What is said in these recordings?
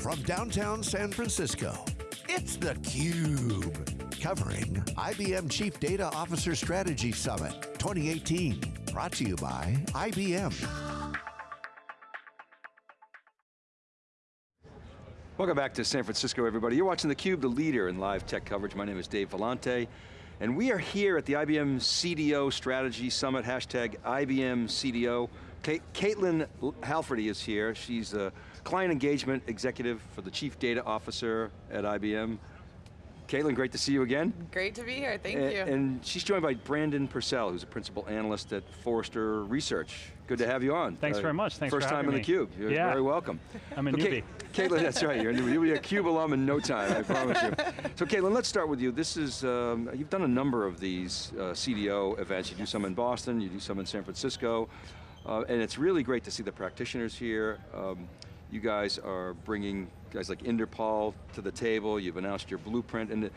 from downtown San Francisco, it's theCUBE. Covering IBM Chief Data Officer Strategy Summit 2018. Brought to you by IBM. Welcome back to San Francisco, everybody. You're watching theCUBE, the leader in live tech coverage. My name is Dave Vellante, and we are here at the IBM CDO Strategy Summit, hashtag IBM CDO. Caitlin Halferty is here. She's a client engagement executive for the Chief Data Officer at IBM. Caitlin, great to see you again. Great to be here, thank and, you. And she's joined by Brandon Purcell, who's a principal analyst at Forrester Research. Good to have you on. Thanks uh, very much, thanks First time in me. theCUBE, you're yeah. very welcome. I'm a okay, newbie. Caitlin, that's right, you're a newbie. You'll be a CUBE alum in no time, I promise you. So Caitlin, let's start with you. This is, um, you've done a number of these uh, CDO events. You do some in Boston, you do some in San Francisco, uh, and it's really great to see the practitioners here. Um, you guys are bringing guys like Inderpal to the table, you've announced your blueprint, and the,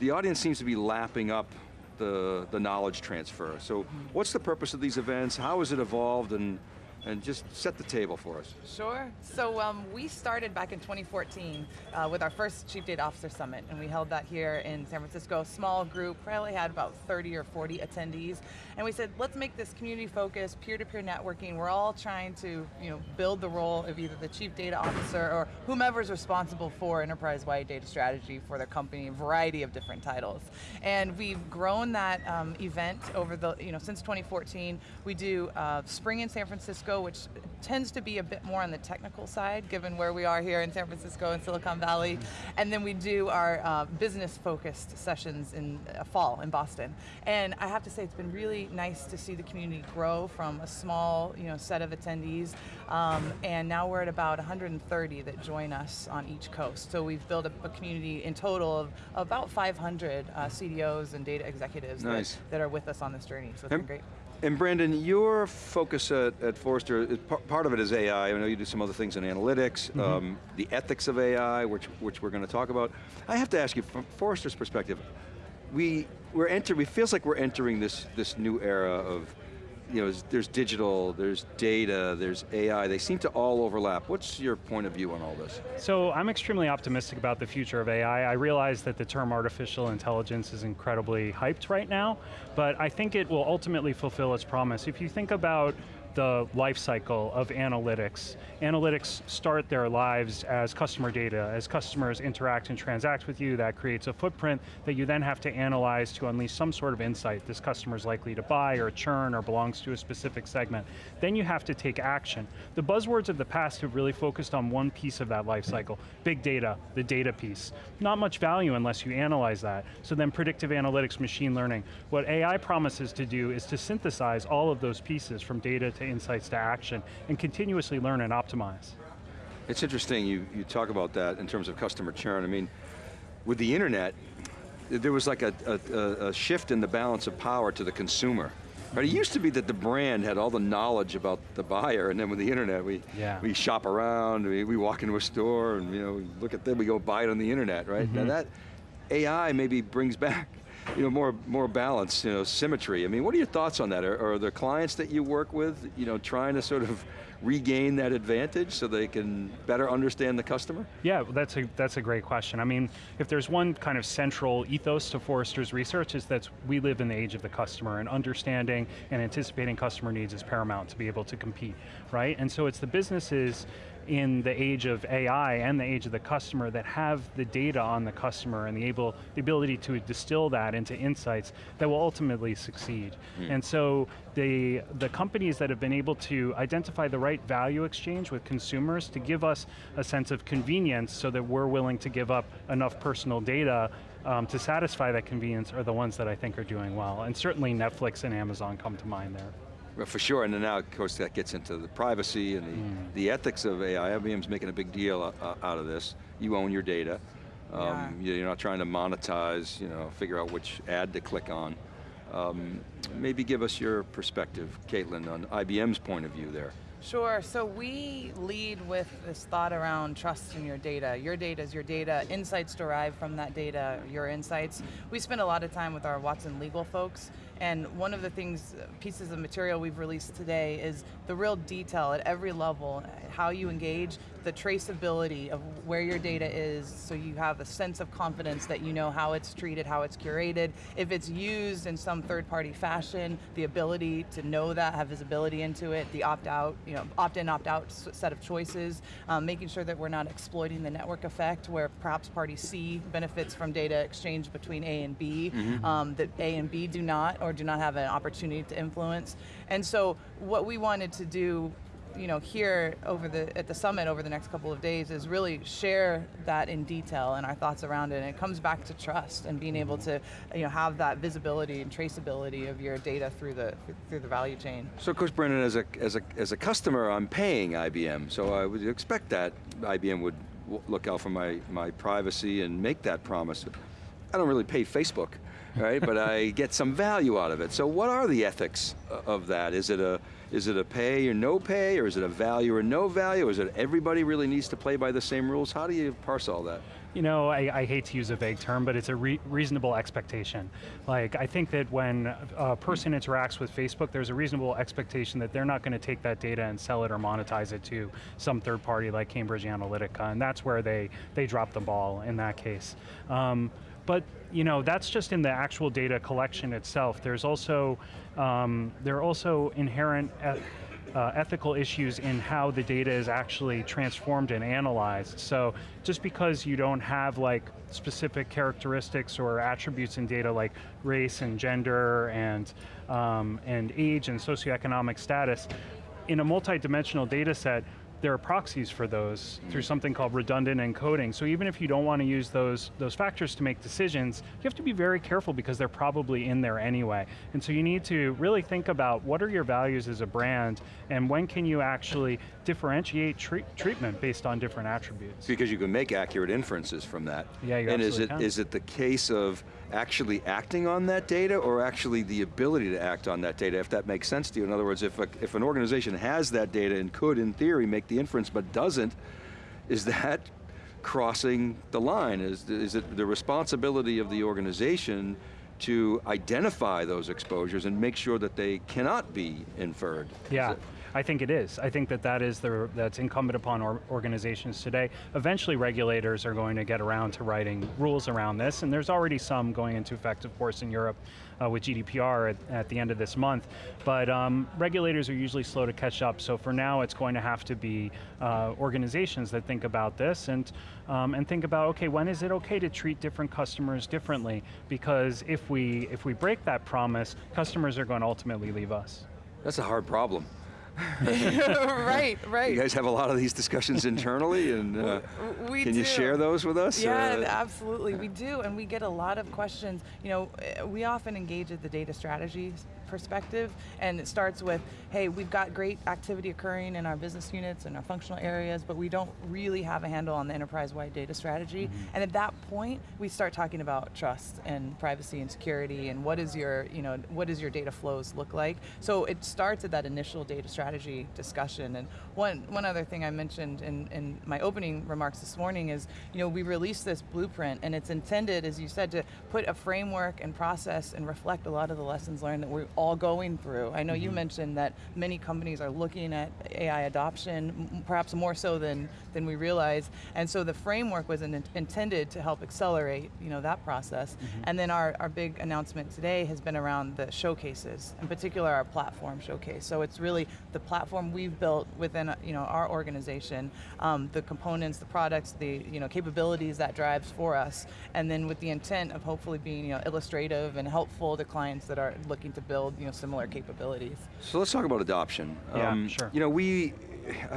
the audience seems to be lapping up the, the knowledge transfer. So what's the purpose of these events? How has it evolved? And and just set the table for us. Sure, so um, we started back in 2014 uh, with our first Chief Data Officer Summit, and we held that here in San Francisco, small group, probably had about 30 or 40 attendees, and we said, let's make this community focused, peer-to-peer networking, we're all trying to you know, build the role of either the Chief Data Officer or whomever's responsible for enterprise-wide data strategy for their company, a variety of different titles. And we've grown that um, event over the, you know, since 2014. We do uh, spring in San Francisco, which tends to be a bit more on the technical side, given where we are here in San Francisco and Silicon Valley. And then we do our uh, business-focused sessions in uh, fall in Boston. And I have to say, it's been really nice to see the community grow from a small you know, set of attendees, um, and now we're at about 130 that join us on each coast. So we've built a, a community in total of about 500 uh, CDOs and data executives nice. that, that, are with us on this journey, so it's and, been great. And Brandon, your focus at, at Forrester, part of it is AI. I know you do some other things in analytics, mm -hmm. um, the ethics of AI, which, which we're going to talk about. I have to ask you, from Forrester's perspective, we, we're enter, it feels like we're entering this, this new era of you know, there's digital, there's data, there's AI, they seem to all overlap. What's your point of view on all this? So I'm extremely optimistic about the future of AI. I realize that the term artificial intelligence is incredibly hyped right now, but I think it will ultimately fulfill its promise. If you think about the life cycle of analytics. Analytics start their lives as customer data. As customers interact and transact with you, that creates a footprint that you then have to analyze to unleash some sort of insight. This customer is likely to buy or churn or belongs to a specific segment. Then you have to take action. The buzzwords of the past have really focused on one piece of that life cycle. Big data, the data piece. Not much value unless you analyze that. So then predictive analytics, machine learning. What AI promises to do is to synthesize all of those pieces from data to insights to action and continuously learn and optimize. It's interesting you, you talk about that in terms of customer churn. I mean, with the internet, there was like a, a, a shift in the balance of power to the consumer. But it used to be that the brand had all the knowledge about the buyer, and then with the internet, we yeah. we shop around, we, we walk into a store, and you know, look at them, we go buy it on the internet, right? Mm -hmm. Now mm-hmm. that AI maybe brings back you know, more, more balance, you know, symmetry. I mean, what are your thoughts on that? Are, are there clients that you work with, you know, trying to sort of regain that advantage so they can better understand the customer? Yeah, that's a, that's a great question. I mean, if there's one kind of central ethos to Forrester's research is that we live in the age of the customer and understanding and anticipating customer needs is paramount to be able to compete, right? And so it's the businesses in the age of AI and the age of the customer that have the data on the customer and the, able, the ability to distill that into insights that will ultimately succeed. Mm. And so the, the companies that have been able to identify the right value exchange with consumers to give us a sense of convenience so that we're willing to give up enough personal data um, to satisfy that convenience are the ones that I think are doing well. And certainly Netflix and Amazon come to mind there. Well, for sure, and then now of course that gets into the privacy and the, mm. the ethics of AI. IBM's making a big deal uh, out of this. You own your data. Um, yeah. You're not trying to monetize, you know, figure out which ad to click on. Um, maybe give us your perspective, Caitlin, on IBM's point of view there. Sure, so we lead with this thought around trust in your data. Your data is your data, insights derived from that data, your insights. We spend a lot of time with our Watson legal folks And one of the things, pieces of material we've released today is the real detail at every level, how you engage, the traceability of where your data is, so you have a sense of confidence that you know how it's treated, how it's curated. If it's used in some third-party fashion, the ability to know that, have visibility into it, the opt-out, you know, opt-in, opt-out set of choices, um, making sure that we're not exploiting the network effect where perhaps party C benefits from data exchange between A and B, um, that A and B do not, or do not have an opportunity to influence. And so what we wanted to do you know, here over the at the summit over the next couple of days is really share that in detail and our thoughts around it. And it comes back to trust and being able to, you know, have that visibility and traceability of your data through the through the value chain. So of course, Brandon, as a, as, a, as a customer, I'm paying IBM, so I would expect that IBM would look out for my, my privacy and make that promise. I don't really pay Facebook, right? but I get some value out of it. So what are the ethics of that? Is it a, is it a pay or no pay, or is it a value or no value? Is it everybody really needs to play by the same rules? How do you parse all that? You know, I, I hate to use a vague term, but it's a re reasonable expectation. Like, I think that when a person interacts with Facebook, there's a reasonable expectation that they're not going to take that data and sell it or monetize it to some third party like Cambridge Analytica, and that's where they, they drop the ball in that case. Um, but you know, that's just in the actual data collection itself. There's also, um, there are also inherent uh, ethical issues in how the data is actually transformed and analyzed. So just because you don't have like specific characteristics or attributes in data like race and gender and, um, and age and socioeconomic status, in a multi-dimensional data set, there are proxies for those through mm. something called redundant encoding. So even if you don't want to use those, those factors to make decisions, you have to be very careful because they're probably in there anyway. And so you need to really think about what are your values as a brand and when can you actually differentiate treat treatment based on different attributes. Because you can make accurate inferences from that. Yeah, you And is it, can. is it the case of actually acting on that data or actually the ability to act on that data, if that makes sense to you? In other words, if, a, if an organization has that data and could, in theory, make the inference but doesn't, is that crossing the line? Is, is it the responsibility of the organization to identify those exposures and make sure that they cannot be inferred? Yeah. I think it is. I think that that is the, that's incumbent upon or organizations today. Eventually regulators are going to get around to writing rules around this, and there's already some going into effect, of course, in Europe uh, with GDPR at, at, the end of this month. But um, regulators are usually slow to catch up, so for now it's going to have to be uh, organizations that think about this and, um, and think about, okay, when is it okay to treat different customers differently? Because if we, if we break that promise, customers are going to ultimately leave us. That's a hard problem. right, right. You guys have a lot of these discussions internally, and uh, we can do. you share those with us? Yeah, uh, absolutely, we do, and we get a lot of questions. You know, we often engage at the data strategy perspective, and it starts with, hey, we've got great activity occurring in our business units and our functional areas, but we don't really have a handle on the enterprise-wide data strategy. Mm -hmm. And at that point, we start talking about trust and privacy and security and what is your, you know, what does your data flows look like? So it starts at that initial data strategy discussion. And one, one other thing I mentioned in, in my opening remarks this morning is, you know, we released this blueprint and it's intended, as you said, to put a framework and process and reflect a lot of the lessons learned that we're all going through. I know mm -hmm. you mm-hmm. mentioned that many companies are looking at AI adoption, perhaps more so than, than we realize, and so the framework was in, intended to help accelerate you know, that process. Mm -hmm. And then our, our big announcement today has been around the showcases, in particular our platform showcase. So it's really the platform we've built within you know, our organization, um, the components, the products, the you know, capabilities that drives for us, and then with the intent of hopefully being you know, illustrative and helpful to clients that are looking to build you know, similar capabilities. So let's talk about adoption. Yeah, um, sure. You know, we,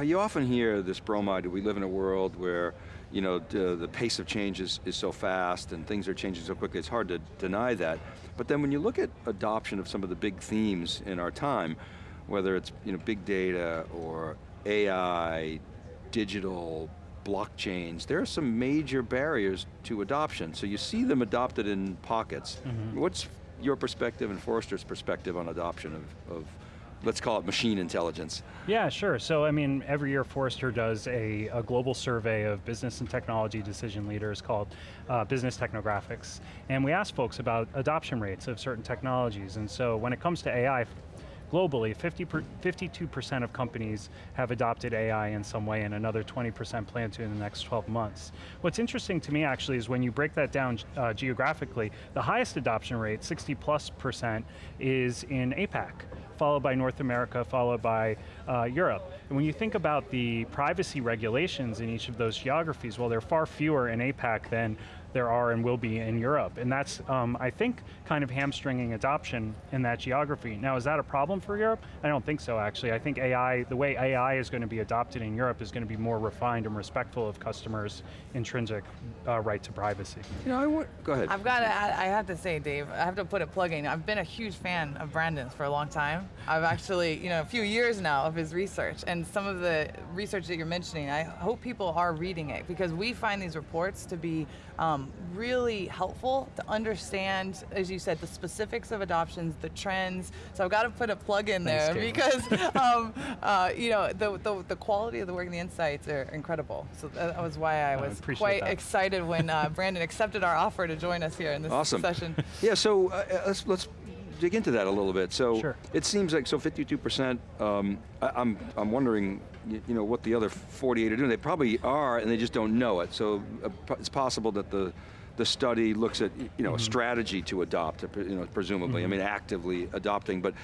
you often hear this bromide, we live in a world where you know, the, the pace of change is, is so fast and things are changing so quickly, it's hard to deny that. But then when you look at adoption of some of the big themes in our time, whether it's you know, big data or AI, digital, blockchains, there are some major barriers to adoption. So you see them adopted in pockets. Mm -hmm. What's your perspective and Forrester's perspective on adoption of, of let's call it machine intelligence? Yeah, sure. So, I mean, every year Forrester does a, a global survey of business and technology decision leaders called uh, Business Technographics. And we ask folks about adoption rates of certain technologies. And so when it comes to AI, globally, 50 52% of companies have adopted AI in some way and another 20% plan to in the next 12 months. What's interesting to me actually is when you break that down uh, geographically, the highest adoption rate, 60 plus percent, is in APAC followed by North America, followed by uh, Europe. And when you think about the privacy regulations in each of those geographies, well, there are far fewer in APAC than there are and will be in Europe. And that's, um, I think, kind of hamstringing adoption in that geography. Now, is that a problem for Europe? I don't think so, actually. I think AI, the way AI is going to be adopted in Europe is going to be more refined and respectful of customers' intrinsic uh, right to privacy. You know, I want, go ahead. I've got to, I have to say, Dave, I have to put a plug in. I've been a huge fan of Brandon's for a long time. I've actually, you know, a few years now of his research, and some of the research that you're mentioning, I hope people are reading it, because we find these reports to be um, really helpful to understand, as you said, the specifics of adoptions, the trends. So I've got to put a plug in there Thanks, because, um, uh, you know, the, the, the, quality of the work and the insights are incredible. So that was why I was I quite that. excited when uh, Brandon accepted our offer to join us here in this awesome. session. Yeah, so uh, let's, let's dig into that a little bit. So sure. it seems like, so 52%, um, I, I'm, I'm wondering, you, know, what the other 48 are doing. They probably are, and they just don't know it. So uh, it's possible that the, the study looks at, you know, mm -hmm. a mm-hmm. strategy to adopt, you know, presumably, mm -hmm. I mean, actively adopting, but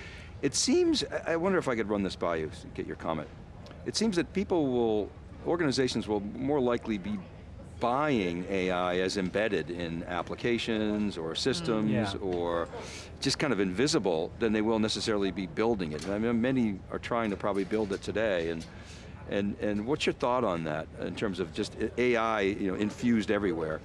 it seems, I wonder if I could run this by you, get your comment. It seems that people will, organizations will more likely be buying AI as embedded in applications or systems mm, yeah. or just kind of invisible than they will necessarily be building it. I mean, many are trying to probably build it today and and, and what's your thought on that in terms of just AI you know, infused everywhere?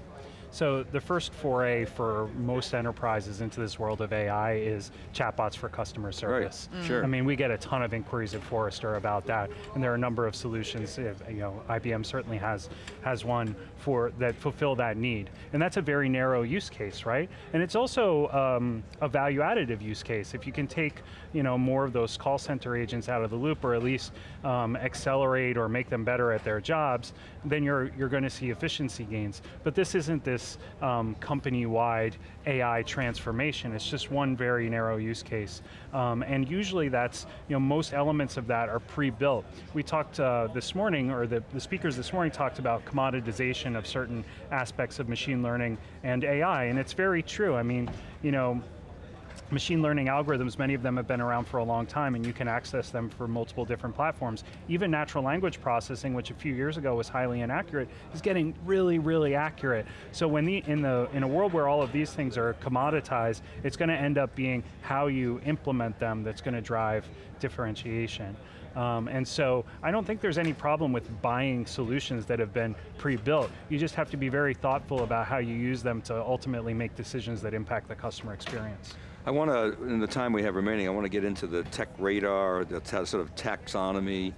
So the first foray for most enterprises into this world of AI is chatbots for customer service. Right. Mm. Sure. I mean, we get a ton of inquiries at Forrester about that, and there are a number of solutions. You know, IBM certainly has has one for that fulfill that need, and that's a very narrow use case, right? And it's also um, a value additive use case. If you can take you know more of those call center agents out of the loop, or at least um, accelerate or make them better at their jobs, then you're you're going to see efficiency gains. But this isn't this um, company-wide AI transformation. It's just one very narrow use case. Um, and usually that's, you know, most elements of that are pre-built. We talked uh, this morning, or the, the speakers this morning talked about commoditization of certain aspects of machine learning and AI, and it's very true. I mean, you know, machine learning algorithms, many of them have been around for a long time and you can access them for multiple different platforms. Even natural language processing, which a few years ago was highly inaccurate, is getting really, really accurate. So when the, in, the, in a world where all of these things are commoditized, it's going to end up being how you implement them that's going to drive differentiation. Um, and so I don't think there's any problem with buying solutions that have been pre-built. You just have to be very thoughtful about how you use them to ultimately make decisions that impact the customer experience. I want to, in the time we have remaining, I want to get into the tech radar, the sort of taxonomy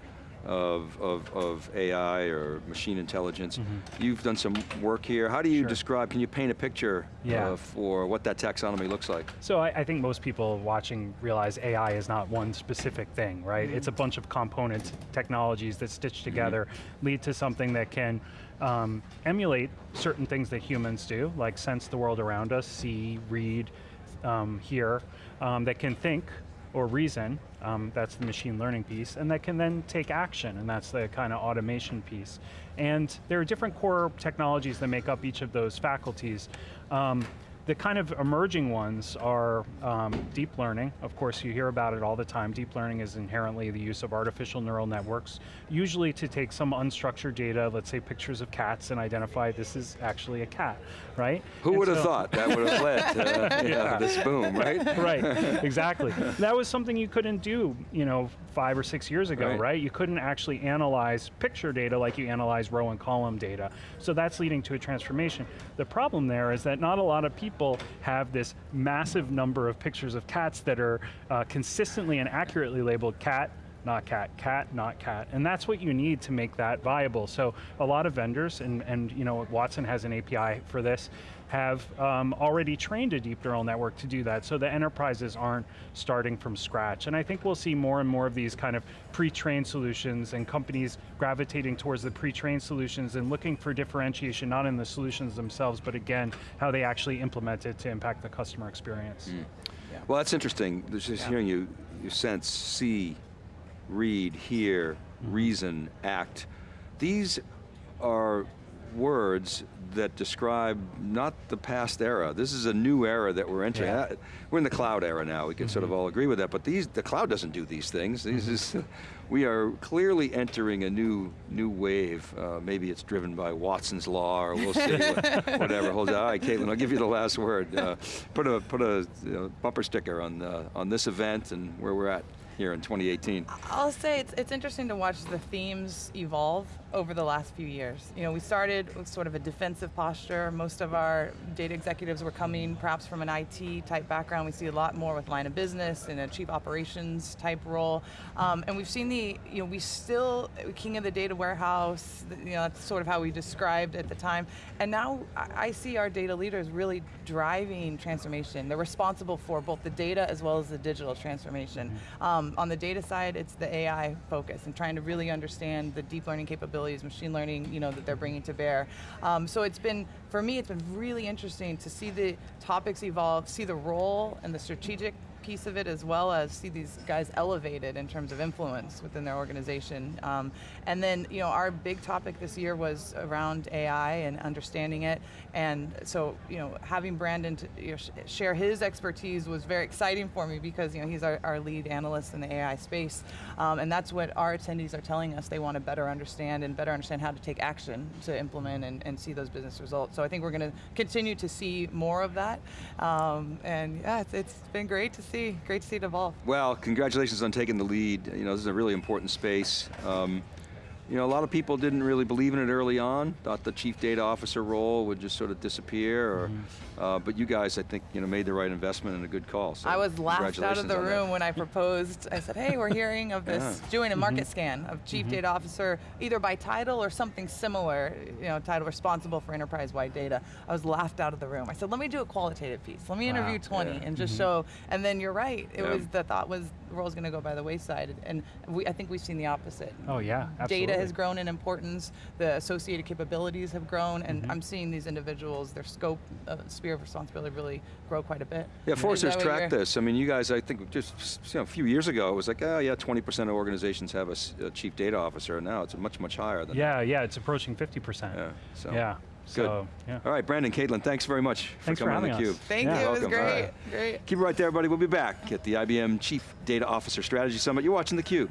of, of, of AI or machine intelligence. Mm -hmm. You've done some work here. How do you sure. describe, can you paint a picture yeah. uh, for what that taxonomy looks like? So I, I, think most people watching realize AI is not one specific thing, right? Mm -hmm. It's a bunch of components, technologies that stitch mm-hmm. together, mm -hmm. lead to something that can um, emulate certain things that humans do, like sense the world around us, see, read, um, here um, that can think or reason, um, that's the machine learning piece, and that can then take action, and that's the kind of automation piece. And there are different core technologies that make up each of those faculties. The kind of emerging ones are um, deep learning. Of course, you hear about it all the time. Deep learning is inherently the use of artificial neural networks, usually to take some unstructured data, let's say pictures of cats, and identify this is actually a cat, right? Who and would have so thought that would have led to yeah. this boom, right? right, exactly. That was something you couldn't do, you know, five or six years ago, right. right? You couldn't actually analyze picture data like you analyze row and column data. So that's leading to a transformation. The problem there is that not a lot of people have this massive number of pictures of cats that are uh, consistently and accurately labeled cat, not cat, cat, not cat. And that's what you need to make that viable. So a lot of vendors, and, and you know, Watson has an API for this, have um, already trained a deep neural network to do that, so the enterprises aren't starting from scratch. And I think we'll see more and more of these kind of pre-trained solutions and companies gravitating towards the pre-trained solutions and looking for differentiation, not in the solutions themselves, but again, how they actually implement it to impact the customer experience. Well, that's interesting. Just Yeah. hearing you, you sense, see, read, hear, Mm-hmm. reason, act. These are words that describe not the past era. This is a new era that we're entering. Yeah. Uh, We're in the cloud era now. We can sort of Mm-hmm. all agree with that. But these, the cloud doesn't do these things. These is, we are clearly entering a new new wave. Uh, maybe it's driven by Watson's law, or we'll see. what- whatever. Hold on. All right, Caitlin, I'll give you the last word. Uh, put a put a you know, bumper sticker on uh, on this event and where we're at here in 2018. I'll say it's, it's interesting to watch the themes evolve over the last few years. You know, we started with sort of a defensive posture. Most of our data executives were coming perhaps from an IT type background. We see a lot more with line of business and a chief operations type role. Um, and we've seen the, you know, we still, king of the data warehouse, you know, that's sort of how we described at the time. And now I see our data leaders really driving transformation. They're responsible for both the data as well as the digital transformation. Um, on the data side, it's the AI focus and trying to really understand the deep learning capabilities, machine learning, you know, that they're bringing to bear. Um, so it's been, for me, it's been really interesting to see the topics evolve, see the role and the strategic piece of it as well as see these guys elevated in terms of influence within their organization. Um, and then, you know, our big topic this year was around AI and understanding it. And so, you know, having Brandon to, you know, sh- share his expertise was very exciting for me because, you know, he's our, our lead analyst in the AI space. Um, and that's what our attendees are telling us they want to better understand and better understand how to take action to implement and, and see those business results. So I think we're going to continue to see more of that. Um, and yeah, it's, it's been great to see, great to see it evolve. Well, congratulations on taking the lead. You know, this is a really important space. Um, you know, a lot of people didn't really believe in it early on, thought the chief data officer role would just sort of disappear, or, mm-hmm. uh, but you guys, I think, you know, made the right investment and a good call. So I was laughed out of the on that. room when I proposed. I said, "Hey, we're hearing of this Yeah. doing a mm-hmm. market scan of chief mm-hmm. data officer, either by title or something similar. You know, title responsible for enterprise-wide data." I was laughed out of the room. I said, "Let me do a qualitative piece. Let me interview 20 Yeah. and just show." And then you're right. It Yeah. was the thought was the role's going to go by the wayside, and we, I think we've seen the opposite. Oh yeah, absolutely. Data has grown in importance. The associated capabilities have grown, and I'm seeing these individuals, their scope, uh, sphere of responsibility, really grow quite a bit. Yeah, Is Forrester's tracked this. I mean, you guys, I think just you know, a few years ago, it was like, oh yeah, 20% of organizations have a chief data officer, and now it's much, much higher than that. Yeah, yeah, it's approaching 50%. Yeah, so, yeah, good. so, yeah. All right, Brandon, Caitlin, thanks very much Thanks for coming on having theCUBE. Thank Yeah. you. It was Welcome. All great. right. Great. Keep it right there, everybody. We'll be back at the IBM Chief Data Officer Strategy Summit. You're watching theCUBE.